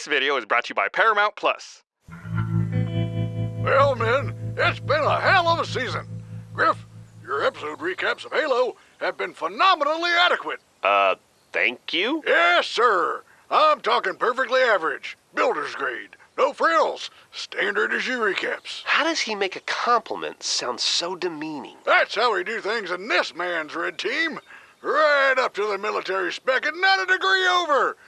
This video is brought to you by Paramount Plus. Well, men, it's been a hell of a season. Griff, your episode recaps of Halo have been phenomenally adequate. Uh, thank you? Yes, sir. I'm talking perfectly average, builder's grade, no frills, standard issue recaps. How does he make a compliment sound so demeaning? That's how we do things in this man's red team. Right up to the military spec and not a degree over.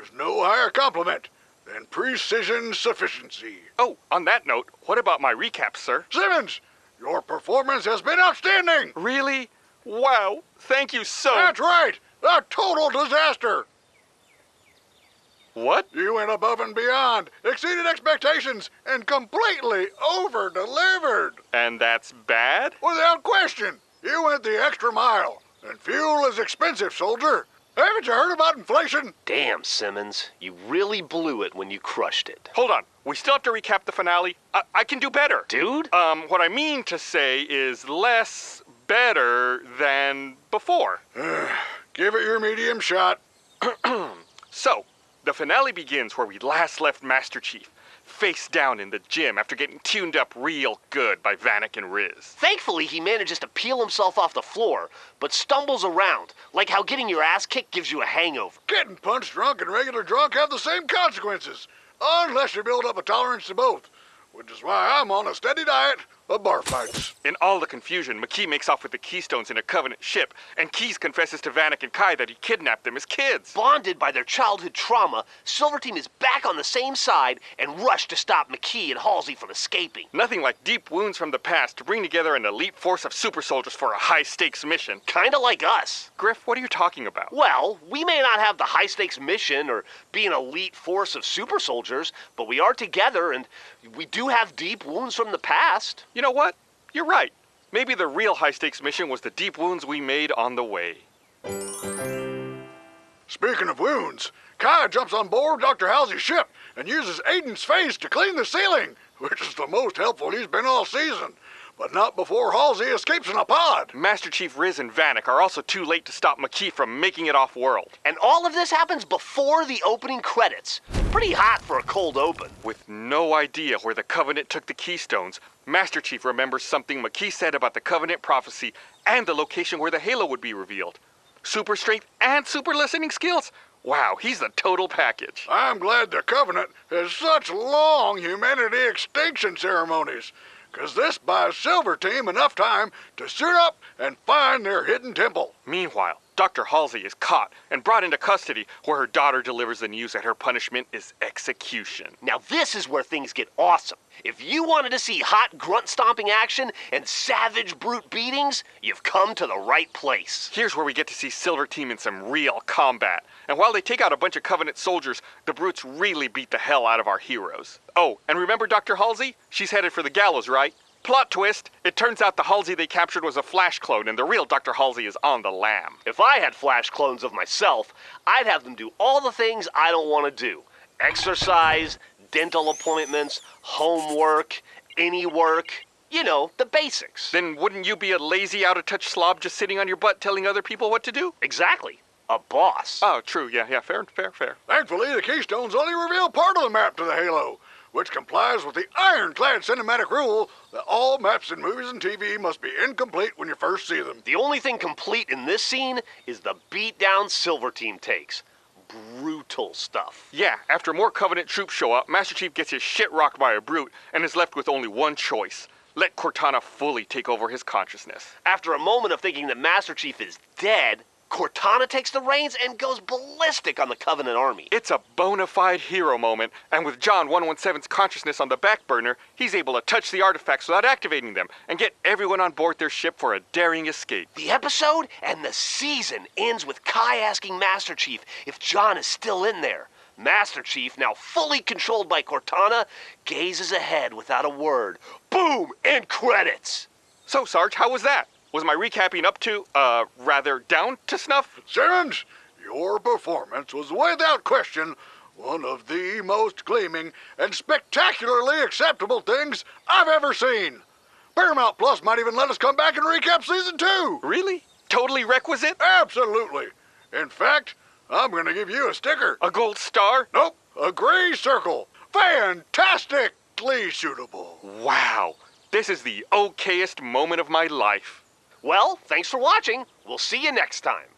There's no higher compliment than precision sufficiency. Oh, on that note, what about my recap, sir? Simmons, your performance has been outstanding. Really? Wow, thank you so... That's right, a total disaster. What? You went above and beyond, exceeded expectations, and completely over-delivered. And that's bad? Without question, you went the extra mile. And fuel is expensive, soldier. Haven't you heard about inflation? Damn, Simmons. You really blew it when you crushed it. Hold on. We still have to recap the finale. I, I can do better. Dude? Um, what I mean to say is less better than before. Give it your medium shot. So, the finale begins where we last left Master Chief, face down in the gym after getting tuned up real good by Vannak and Riz. Thankfully, he manages to peel himself off the floor, but stumbles around, like how getting your ass kicked gives you a hangover. Getting punch drunk and regular drunk have the same consequences, unless you build up a tolerance to both, which is why I'm on a steady diet of bar fights. In all the confusion, Makee makes off with the Keystones in a Covenant ship, and Keyes confesses to Vannak and Kai that he kidnapped them as kids. Bonded by their childhood trauma, Silver Team is back on the same side and rush to stop Makee and Halsey from escaping. Nothing like deep wounds from the past to bring together an elite force of super soldiers for a high stakes mission. Kinda like us. Griff, what are you talking about? Well, we may not have the high stakes mission or be an elite force of super soldiers, but we are together and we do have deep wounds from the past. You know what? You're right. Maybe the real high stakes mission was the deep wounds we made on the way. Speaking of wounds, Kai jumps on board Dr. Halsey's ship and uses Aiden's face to clean the ceiling, which is the most helpful he's been all season. But not before Halsey escapes in a pod. Master Chief Riz and Vannak are also too late to stop Makee from making it off world. And all of this happens before the opening credits. Pretty hot for a cold open. With no idea where the Covenant took the Keystones, Master Chief remembers something Makee said about the Covenant prophecy and the location where the Halo would be revealed. Super strength and super listening skills. Wow, he's the total package. I'm glad the Covenant has such long humanity extinction ceremonies, 'cause this buys Silver Team enough time to suit up and find their hidden temple. Meanwhile, Dr. Halsey is caught and brought into custody where her daughter delivers the news that her punishment is execution. Now this is where things get awesome. If you wanted to see hot grunt stomping action and savage brute beatings, you've come to the right place. Here's where we get to see Silver Team in some real combat. And while they take out a bunch of Covenant soldiers, the brutes really beat the hell out of our heroes. Oh, and remember Dr. Halsey? She's headed for the gallows, right? Plot twist, it turns out the Halsey they captured was a flash clone and the real Dr. Halsey is on the lam. If I had flash clones of myself, I'd have them do all the things I don't want to do. Exercise, dental appointments, homework, any work. You know, the basics. Then wouldn't you be a lazy, out of touch slob just sitting on your butt telling other people what to do? Exactly. A boss. Oh, true, yeah, yeah, fair, fair, fair. Thankfully, the Keystones only reveal part of the map to the Halo, which complies with the ironclad cinematic rule that all maps in movies and TV must be incomplete when you first see them. The only thing complete in this scene is the beatdown Silver Team takes. Brutal stuff. Yeah, after more Covenant troops show up, Master Chief gets his shit rocked by a brute and is left with only one choice. Let Cortana fully take over his consciousness. After a moment of thinking that Master Chief is dead, Cortana takes the reins and goes ballistic on the Covenant army. It's a bona fide hero moment, and with John 117's consciousness on the back burner, he's able to touch the artifacts without activating them and get everyone on board their ship for a daring escape. The episode and the season ends with Kai asking Master Chief if John is still in there. Master Chief, now fully controlled by Cortana, gazes ahead without a word. Boom! End credits! So, Sarge, how was that? Was my recapping up to, uh, rather down to snuff? Simmons, your performance was without question one of the most gleaming and spectacularly acceptable things I've ever seen. Paramount Plus might even let us come back and recap season two. Really? Totally requisite? Absolutely. In fact, I'm going to give you a sticker. A gold star? Nope, A gray circle. Fantastically suitable. Wow, this is the okayest moment of my life. Well, thanks for watching. We'll see you next time.